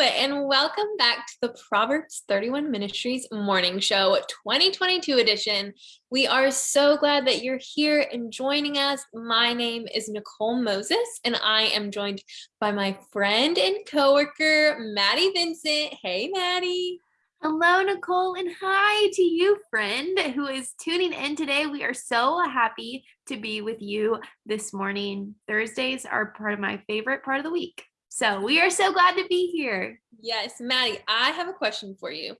And welcome back to the Proverbs 31 Ministries Morning Show 2022 edition. We are so glad that you're here and joining us. My name is Nicole Moses and I am joined by my friend and coworker, Maddie Vincent. Hey, Maddie. Hello, Nicole, and hi to you, friend, who is tuning in today. We are so happy to be with you this morning. Thursdays are part of my favorite part of the week. So we are so glad to be here. Yes, Maddie, I have a question for you.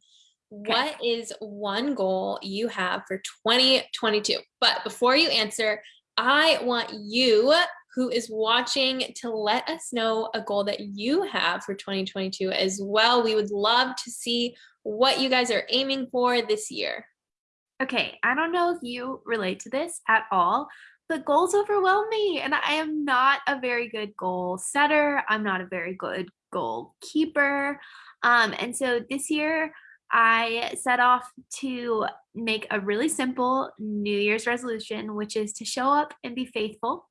Okay. What is one goal you have for 2022? But before you answer, I want you who is watching to let us know a goal that you have for 2022 as well. We would love to see what you guys are aiming for this year. Okay, I don't know if you relate to this at all, the goals overwhelm me and I am not a very good goal setter. I'm not a very good goal keeper. Um, and so this year I set off to make a really simple New Year's resolution, which is to show up and be faithful.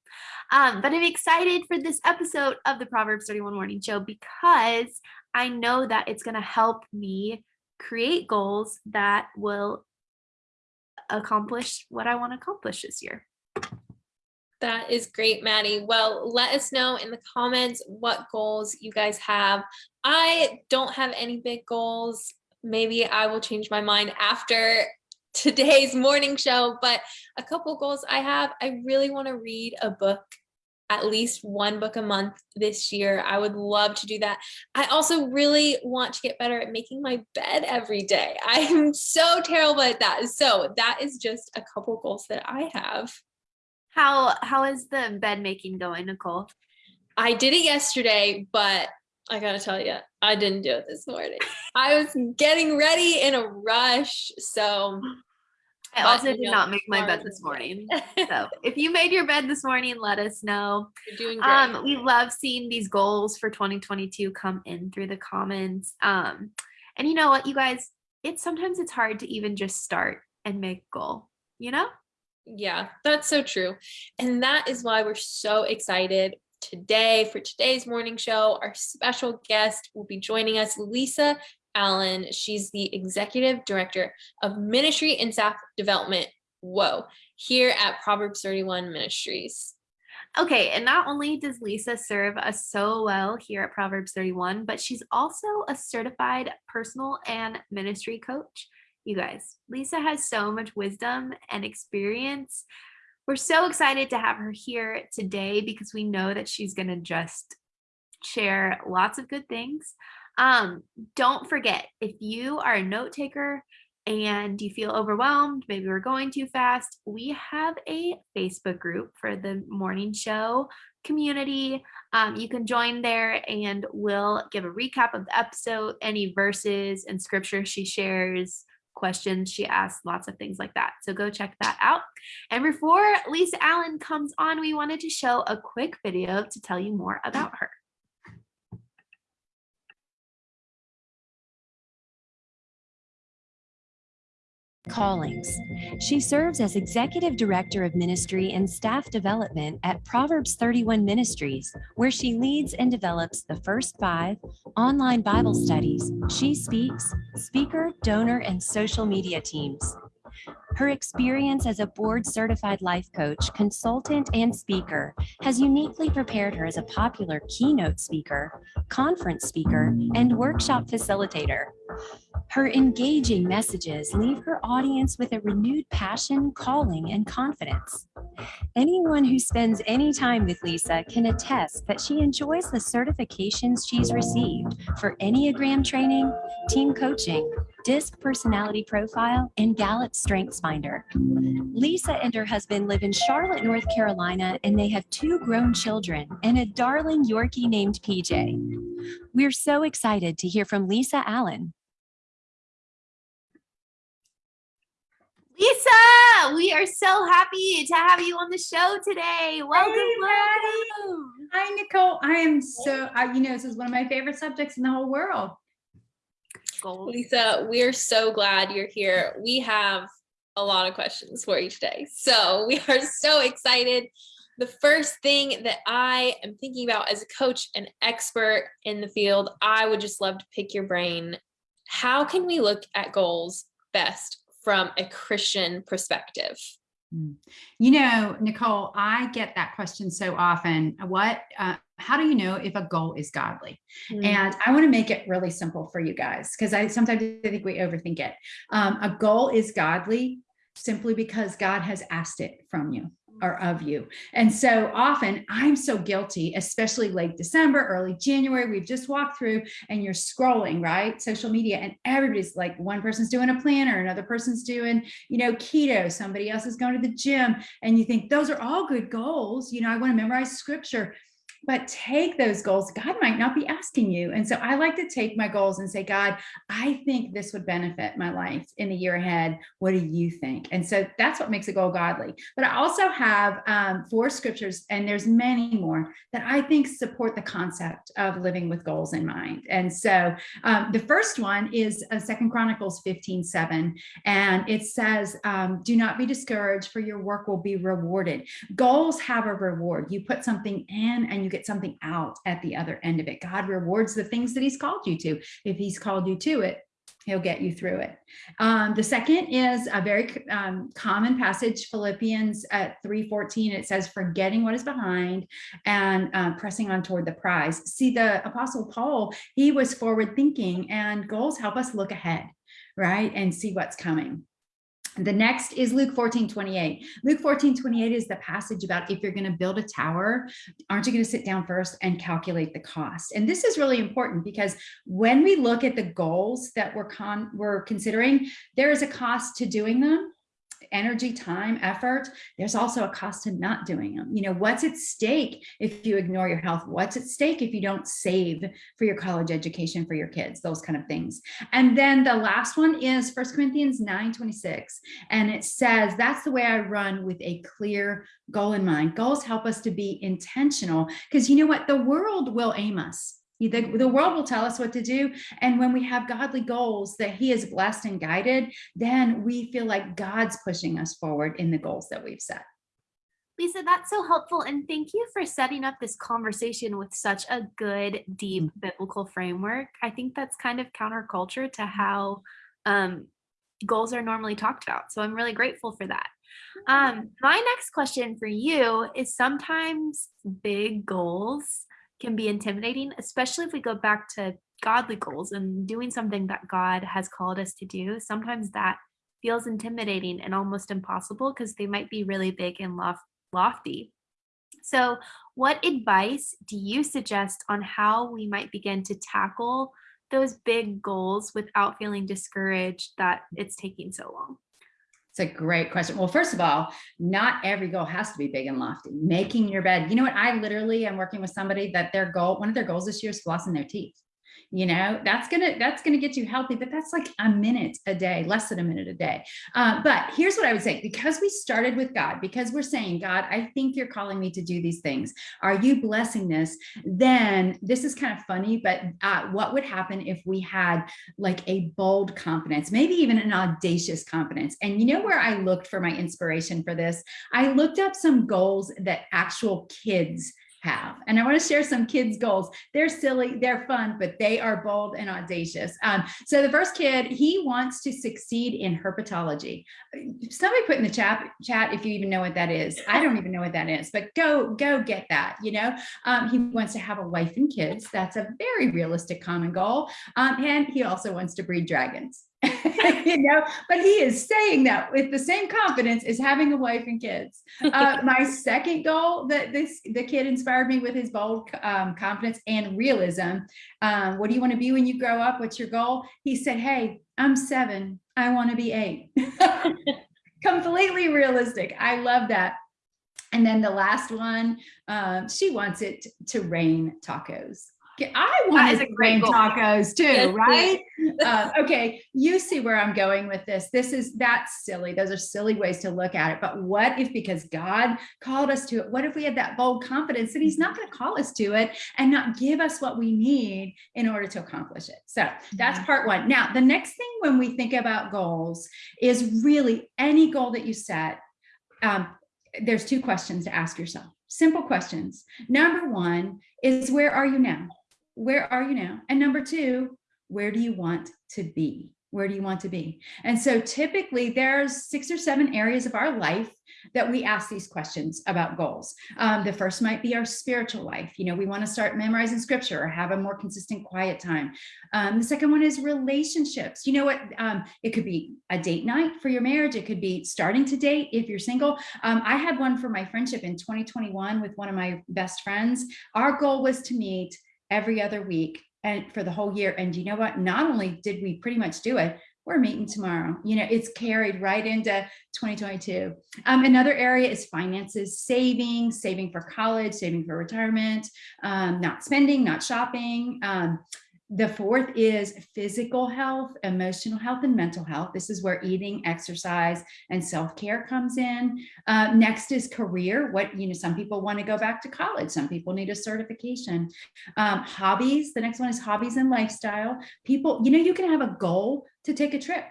Um, but I'm excited for this episode of the Proverbs 31 Morning Show because I know that it's going to help me create goals that will accomplish what I want to accomplish this year. That is great, Maddie. Well, let us know in the comments what goals you guys have. I don't have any big goals. Maybe I will change my mind after today's morning show, but a couple goals I have. I really want to read a book, at least one book a month this year. I would love to do that. I also really want to get better at making my bed every day. I'm so terrible at that. So that is just a couple goals that I have. How how is the bed making going, Nicole? I did it yesterday, but I gotta tell you, I didn't do it this morning. I was getting ready in a rush, so I also did know, not make my bed this morning. so if you made your bed this morning, let us know. You're doing great. Um, we love seeing these goals for 2022 come in through the comments. Um, and you know what, you guys, it's sometimes it's hard to even just start and make goal, you know? Yeah, that's so true. And that is why we're so excited today for today's morning show. Our special guest will be joining us, Lisa Allen. She's the Executive Director of Ministry and Staff Development, whoa, here at Proverbs 31 Ministries. Okay, and not only does Lisa serve us so well here at Proverbs 31, but she's also a certified personal and ministry coach. You guys, Lisa has so much wisdom and experience. We're so excited to have her here today because we know that she's going to just share lots of good things. Um, don't forget, if you are a note taker and you feel overwhelmed, maybe we're going too fast, we have a Facebook group for the morning show community. Um, you can join there and we'll give a recap of the episode, any verses and scripture she shares, questions she asks, lots of things like that. So go check that out. And before Lisa Allen comes on, we wanted to show a quick video to tell you more about her. Callings. She serves as Executive Director of Ministry and Staff Development at Proverbs 31 Ministries, where she leads and develops the first five online Bible studies. She speaks, speaker, donor, and social media teams. Her experience as a board certified life coach, consultant, and speaker has uniquely prepared her as a popular keynote speaker, conference speaker, and workshop facilitator. Her engaging messages leave her audience with a renewed passion, calling, and confidence. Anyone who spends any time with Lisa can attest that she enjoys the certifications she's received for Enneagram training, team coaching, DISC personality profile, and Gallup Strengths Finder. Lisa and her husband live in Charlotte, North Carolina, and they have two grown children and a darling Yorkie named PJ. We're so excited to hear from Lisa Allen. Lisa, we are so happy to have you on the show today. Welcome, hey, welcome. Hi, Nicole. I am so, I, you know, this is one of my favorite subjects in the whole world. Gold. Lisa, we're so glad you're here. We have a lot of questions for you today. So we are so excited. the first thing that I am thinking about as a coach, and expert in the field, I would just love to pick your brain. How can we look at goals best from a Christian perspective? Mm. You know, Nicole, I get that question so often. What, uh, how do you know if a goal is godly? Mm. And I want to make it really simple for you guys because I sometimes I think we overthink it. Um, a goal is godly simply because God has asked it from you or of you. And so often I'm so guilty, especially late December, early January, we've just walked through and you're scrolling, right? Social media and everybody's like one person's doing a planner, another person's doing, you know, keto, somebody else is going to the gym. And you think those are all good goals. You know, I want to memorize scripture but take those goals. God might not be asking you. And so I like to take my goals and say, God, I think this would benefit my life in the year ahead. What do you think? And so that's what makes a goal godly. But I also have um, four scriptures, and there's many more that I think support the concept of living with goals in mind. And so um, the first one is uh, Second Chronicles 15, 7. And it says, um, do not be discouraged for your work will be rewarded. Goals have a reward. You put something in and you you get something out at the other end of it. God rewards the things that he's called you to. If he's called you to it, he'll get you through it. Um, the second is a very um, common passage, Philippians at 3.14. It says, forgetting what is behind and uh, pressing on toward the prize. See, the apostle Paul, he was forward thinking and goals help us look ahead, right? And see what's coming. The next is Luke 14, 28. Luke 14, 28 is the passage about if you're going to build a tower, aren't you going to sit down first and calculate the cost? And this is really important because when we look at the goals that we're, con we're considering, there is a cost to doing them energy, time, effort, there's also a cost to not doing them. You know, what's at stake if you ignore your health? What's at stake if you don't save for your college education for your kids, those kind of things. And then the last one is First Corinthians 9, 26. And it says, that's the way I run with a clear goal in mind. Goals help us to be intentional because you know what? The world will aim us the, the world will tell us what to do. And when we have godly goals that he is blessed and guided, then we feel like God's pushing us forward in the goals that we've set. Lisa, that's so helpful. And thank you for setting up this conversation with such a good, deep mm. biblical framework. I think that's kind of counterculture to how um, goals are normally talked about. So I'm really grateful for that. Um, my next question for you is sometimes big goals can be intimidating, especially if we go back to godly goals and doing something that God has called us to do. Sometimes that feels intimidating and almost impossible because they might be really big and lof lofty. So what advice do you suggest on how we might begin to tackle those big goals without feeling discouraged that it's taking so long? It's a great question. Well, first of all, not every goal has to be big and lofty. Making your bed. You know what? I literally am working with somebody that their goal, one of their goals this year is flossing their teeth you know that's gonna that's gonna get you healthy but that's like a minute a day less than a minute a day. Uh, but here's what i would say because we started with god because we're saying god i think you're calling me to do these things. Are you blessing this? Then this is kind of funny but uh, what would happen if we had like a bold confidence maybe even an audacious confidence? And you know where i looked for my inspiration for this? I looked up some goals that actual kids have. And I want to share some kids' goals. They're silly, they're fun, but they are bold and audacious. Um, so the first kid, he wants to succeed in herpetology. Somebody put in the chat, chat if you even know what that is. I don't even know what that is, but go, go get that, you know. Um, he wants to have a wife and kids. That's a very realistic common goal. Um, and he also wants to breed dragons. you know, but he is saying that with the same confidence as having a wife and kids. Uh, my second goal that this the kid inspired me with his bold um, confidence and realism. Um, what do you want to be when you grow up? What's your goal? He said, "Hey, I'm seven. I want to be eight. Completely realistic. I love that. And then the last one, um, she wants it to rain tacos. I want to great tacos too, yes, right? uh, okay, you see where I'm going with this. This is that's silly. Those are silly ways to look at it. But what if because God called us to it, what if we had that bold confidence that he's not going to call us to it and not give us what we need in order to accomplish it? So that's part one. Now, the next thing when we think about goals is really any goal that you set, um, there's two questions to ask yourself. simple questions. Number one is where are you now? Where are you now? And number two, where do you want to be? Where do you want to be? And so typically there's six or seven areas of our life that we ask these questions about goals. Um, the first might be our spiritual life. You know, we want to start memorizing scripture or have a more consistent quiet time. Um, the second one is relationships. You know what? Um, it could be a date night for your marriage. It could be starting to date if you're single. Um, I had one for my friendship in 2021 with one of my best friends. Our goal was to meet every other week and for the whole year. And you know what? Not only did we pretty much do it, we're meeting tomorrow. You know, it's carried right into 2022. Um, another area is finances, saving, saving for college, saving for retirement, um, not spending, not shopping. Um, the fourth is physical health, emotional health, and mental health. This is where eating, exercise, and self-care comes in. Uh, next is career. What, you know, some people want to go back to college. Some people need a certification. Um, hobbies. The next one is hobbies and lifestyle. People, you know, you can have a goal to take a trip.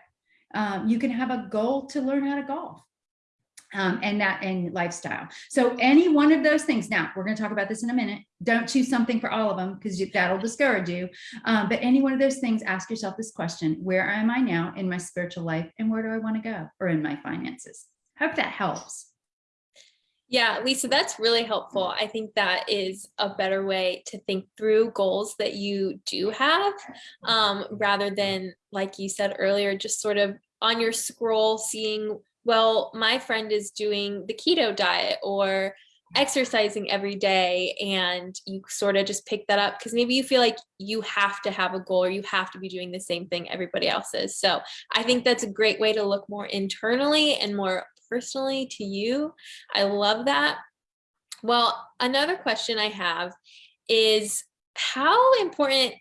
Um, you can have a goal to learn how to golf um, and that and lifestyle. So any one of those things. Now we're going to talk about this in a minute. Don't choose something for all of them because that'll discourage you. Um, but any one of those things, ask yourself this question: Where am I now in my spiritual life, and where do I want to go, or in my finances? Hope that helps. Yeah, Lisa, that's really helpful. I think that is a better way to think through goals that you do have um, rather than, like you said earlier, just sort of on your scroll seeing well, my friend is doing the keto diet or exercising every day and you sort of just pick that up because maybe you feel like you have to have a goal or you have to be doing the same thing everybody else is. So I think that's a great way to look more internally and more personally to you. I love that. Well, another question I have is how important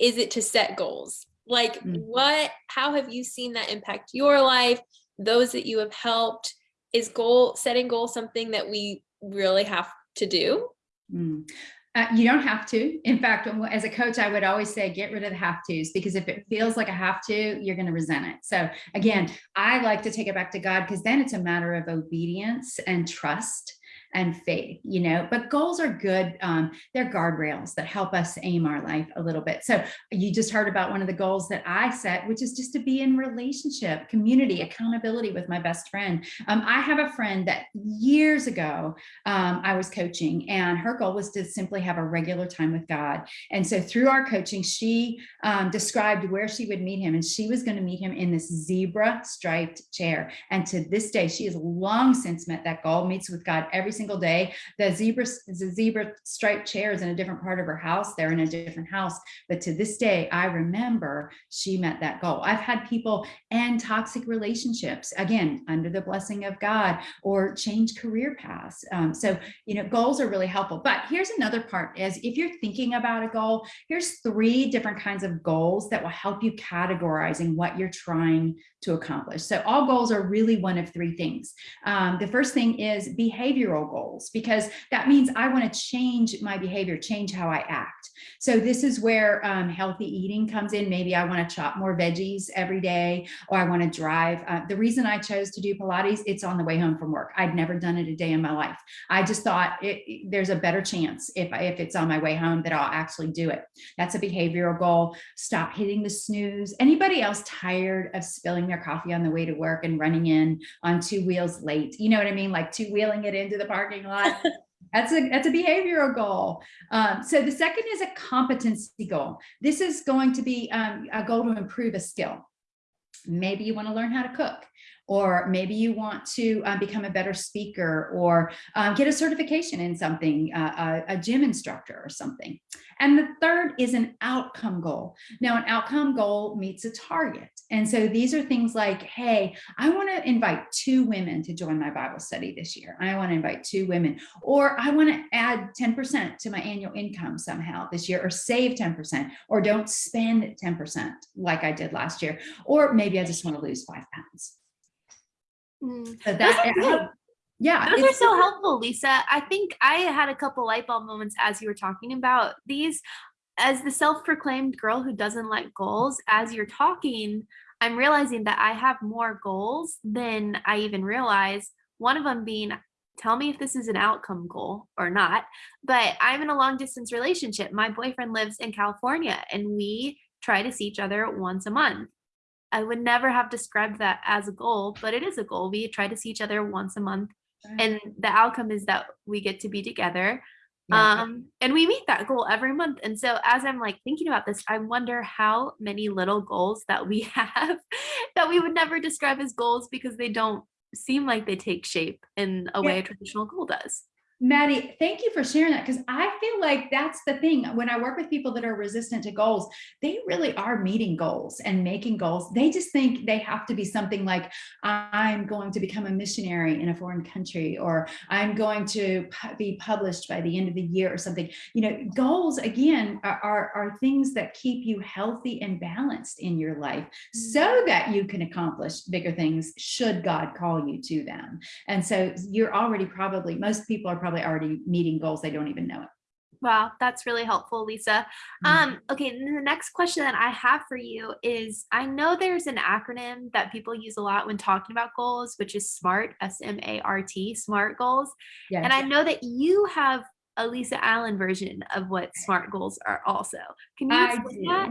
is it to set goals? Like mm. what, how have you seen that impact your life? Those that you have helped is goal setting goal something that we really have to do. Mm. uh, you don't have to. In fact as a coach i would always say get rid of the have to's because if it feels like a have to you're going to resent it. So again i like to take it back to god because then it's a matter of obedience and trust and faith, you know, but goals are good. Um, they're guardrails that help us aim our life a little bit. So you just heard about one of the goals that I set, which is just to be in relationship, community, accountability with my best friend. Um, I have a friend that years ago um, I was coaching and her goal was to simply have a regular time with God. And so through our coaching, she um, described where she would meet him and she was going to meet him in this zebra striped chair. And to this day, she has long since met that goal, meets with God every single single day. The zebra, the zebra striped chair is in a different part of her house. They're in a different house. But to this day, I remember she met that goal. I've had people end toxic relationships, again, under the blessing of God or change career paths. Um, so, you know, goals are really helpful. But here's another part is if you're thinking about a goal, here's three different kinds of goals that will help you categorizing what you're trying to accomplish. So all goals are really one of three things. Um, the first thing is behavioral goals, because that means I want to change my behavior, change how I act. So this is where um, healthy eating comes in. Maybe I want to chop more veggies every day, or I want to drive. Uh, the reason I chose to do Pilates, it's on the way home from work. I'd never done it a day in my life. I just thought it, there's a better chance if, I, if it's on my way home that I'll actually do it. That's a behavioral goal. Stop hitting the snooze. Anybody else tired of spilling their coffee on the way to work and running in on two wheels late? You know what I mean? Like two wheeling it into the parking lot. That's a that's a behavioral goal. Um, so the second is a competency goal. This is going to be um, a goal to improve a skill. Maybe you want to learn how to cook or maybe you want to uh, become a better speaker or uh, get a certification in something, uh, a, a, gym instructor or something. And the third is an outcome goal. Now, an outcome goal meets a target. And so these are things like, hey, I want to invite two women to join my Bible study this year. I want to invite two women, or I want to add 10% to my annual income somehow this year, or save 10%, or don't spend 10% like I did last year. Or maybe I just want to lose five pounds. Mm. So that, yeah, those are so helpful, Lisa. I think I had a couple light bulb moments as you were talking about these. As the self-proclaimed girl who doesn't like goals, as you're talking, I'm realizing that I have more goals than I even realize. One of them being tell me if this is an outcome goal or not, but I'm in a long distance relationship. My boyfriend lives in California and we try to see each other once a month. I would never have described that as a goal, but it is a goal. We try to see each other once a month and the outcome is that we get to be together Yeah. um and we meet that goal every month and so as i'm like thinking about this i wonder how many little goals that we have that we would never describe as goals because they don't seem like they take shape in a way Yeah. a traditional goal does Maddie, thank you for sharing that because I feel like that's the thing. When I work with people that are resistant to goals, they really are meeting goals and making goals. They just think they have to be something like, I'm going to become a missionary in a foreign country, or I'm going to be published by the end of the year or something. You know, goals again are, are, are things that keep you healthy and balanced in your life mm-hmm. so that you can accomplish bigger things should God call you to them. And so you're already probably, most people are probably already meeting goals. They don't even know it. wow that's really helpful lisa Mm. um okay the next question that i have for you is i know there's an acronym that people use a lot when talking about goals which is smart s-m-a-r-t smart goals Yes. And I know that you have a Lisa Allen version of what SMART goals are also. Can you explain that?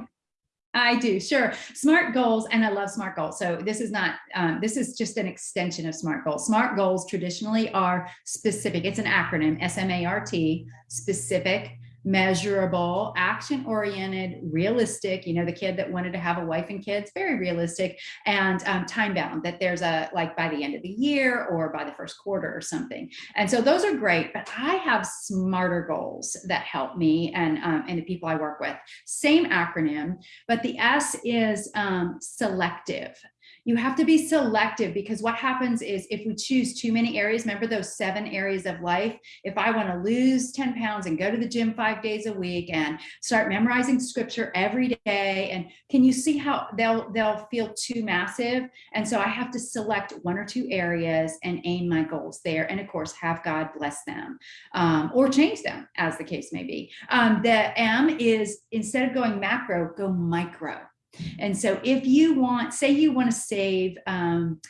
I do, sure. SMART goals, and I love SMART goals. So this is not, um, this is just an extension of SMART goals. SMART goals traditionally are specific. It's an acronym, S-M-A-R-T, specific, measurable, action-oriented, realistic. You know, the kid that wanted to have a wife and kids, very realistic, and um, time-bound. That there's a like by the end of the year or by the first quarter or something. And so those are great. But I have smarter goals that help me and um, and the people I work with. Same acronym, but the S is um, selective. You have to be selective because what happens is if we choose too many areas, remember those seven areas of life. If I want to lose 10 pounds and go to the gym five days a week and start memorizing scripture every day, and can you see how they'll they'll feel too massive? And so I have to select one or two areas and aim my goals there. And of course, have God bless them um, or change them as the case may be. Um, the M is instead of going macro, go micro. And so if you want, say you want to save um,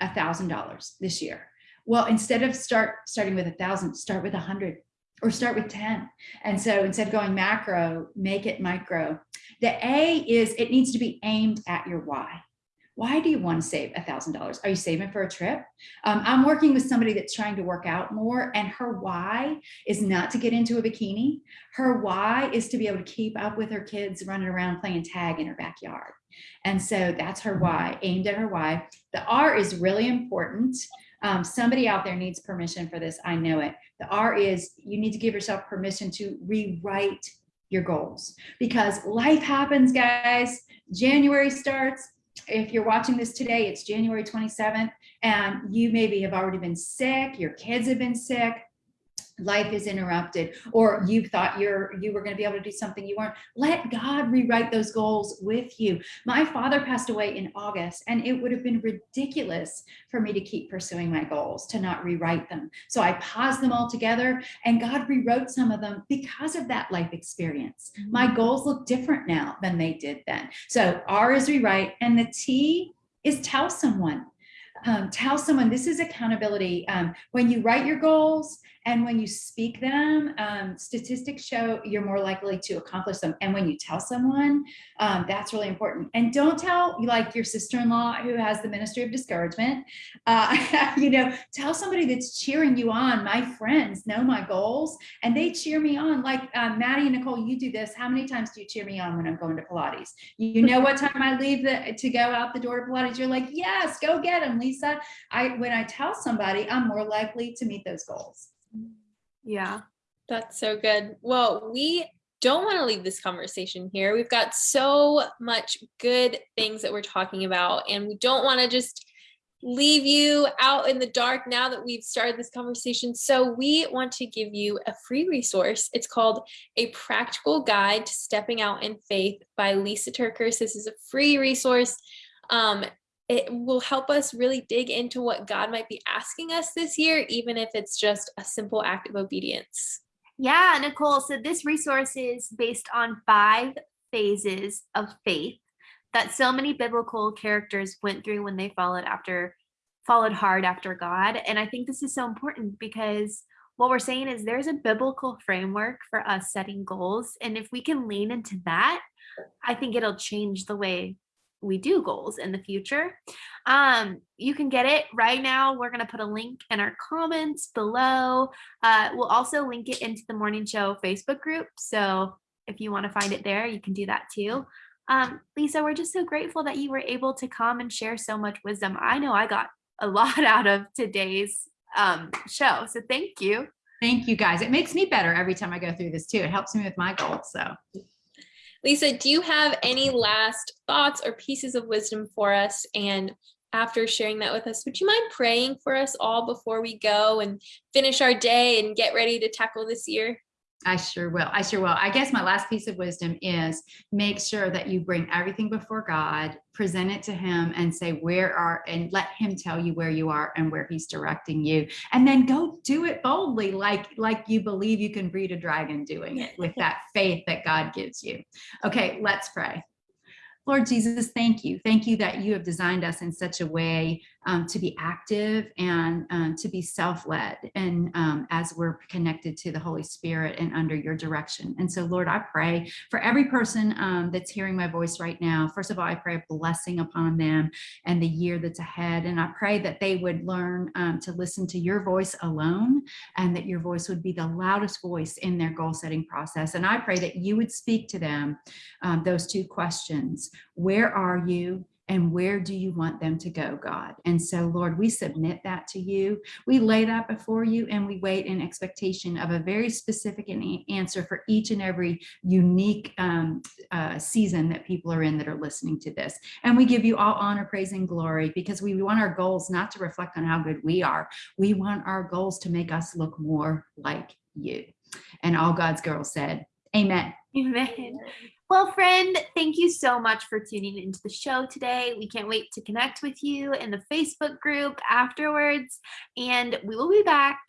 a thousand dollars this year. Well, instead of start starting with a thousand, start with a hundred or start with 10. And so instead of going macro, make it micro. The A is it needs to be aimed at your why. Why do you want to save a thousand dollars? Are you saving for a trip? Um, I'm working with somebody that's trying to work out more, and her why is not to get into a bikini. Her why is to be able to keep up with her kids running around playing tag in her backyard. And so that's her why, aimed at her why. The R is really important. Um, somebody out there needs permission for this. I know it. The R is you need to give yourself permission to rewrite your goals because life happens, guys. January starts. If you're watching this today, it's January 27th, and you maybe have already been sick, your kids have been sick, life is interrupted or you thought you're you were going to be able to do something you weren't let god rewrite those goals with you. My father passed away in august and it would have been ridiculous for me to keep pursuing my goals to not rewrite them. So i paused them all together and god rewrote some of them because of that life experience. My goals look different now than they did then. So r is rewrite and the t is tell someone. Um, tell someone this is accountability. Um, when you write your goals and when you speak them, um, statistics show you're more likely to accomplish them. And when you tell someone, um, that's really important. And don't tell like your sister-in-law who has the ministry of discouragement. Uh, you know, tell somebody that's cheering you on. My friends know my goals and they cheer me on. Like uh, Maddie and Nicole, you do this. How many times do you cheer me on when I'm going to Pilates? You know what time I leave the, to go out the door to Pilates? You're like, yes, go get them, Lisa. I when I tell somebody, I'm more likely to meet those goals. Yeah. That's so good. Well, we don't want to leave this conversation here. We've got so much good things that we're talking about, and we don't want to just leave you out in the dark now that we've started this conversation. So, we want to give you a free resource. It's called A Practical Guide to Stepping Out in Faith by Lisa TerKeurst. This is a free resource. Um, it will help us really dig into what God might be asking us this year, even if it's just a simple act of obedience. Yeah, Nicole. So this resource is based on five phases of faith that so many biblical characters went through when they followed after followed hard after God. And I think this is so important because what we're saying is there's a biblical framework for us setting goals. And if we can lean into that, I think it'll change the way we do goals in the future. Um, you can get it right now. We're going to put a link in our comments below. Uh, we'll also link it into the morning show Facebook group. So if you want to find it there, you can do that too. Um, Lisa, we're just so grateful that you were able to come and share so much wisdom. I know I got a lot out of today's um, show. So thank you. Thank you guys. It makes me better every time I go through this too. It helps me with my goals. So Lisa, do you have any last thoughts or pieces of wisdom for us? And after sharing that with us, would you mind praying for us all before we go and finish our day and get ready to tackle this year? I sure will. I sure will. I guess my last piece of wisdom is make sure that you bring everything before God, present it to him and say where are and let him tell you where you are and where he's directing you. And then go do it boldly like like you believe you can breed a dragon doing it with that faith that God gives you. Okay, let's pray. Lord Jesus, thank you. Thank you that you have designed us in such a way um, to be active and um, to be self-led and um, as we're connected to the Holy Spirit and under your direction. And so, Lord, I pray for every person um, that's hearing my voice right now. First of all, I pray a blessing upon them and the year that's ahead. And I pray that they would learn um, to listen to your voice alone and that your voice would be the loudest voice in their goal setting process. And I pray that you would speak to them um, those two questions where are you? And where do you want them to go, God? And so, Lord, we submit that to you. We lay that before you and we wait in expectation of a very specific answer for each and every unique um, uh, season that people are in that are listening to this. And we give you all honor, praise, and glory because we want our goals not to reflect on how good we are. We want our goals to make us look more like you. And all God's girls said, Amen. Amen. Well, friend, thank you so much for tuning into the show today. We can't wait to connect with you in the Facebook group afterwards, and we will be back.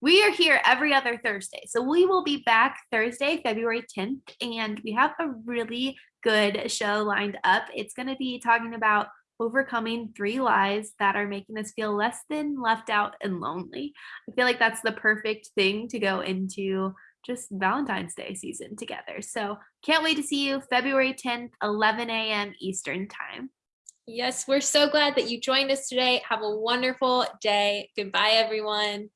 We are here every other Thursday. So we will be back Thursday, February 10th, and we have a really good show lined up. It's going to be talking about overcoming three lies that are making us feel less than left out and lonely. I feel like that's the perfect thing to go into just Valentine's Day season together. So can't wait to see you February 10th, 11 a.m. Eastern time. Yes, we're so glad that you joined us today. Have a wonderful day. Goodbye, everyone.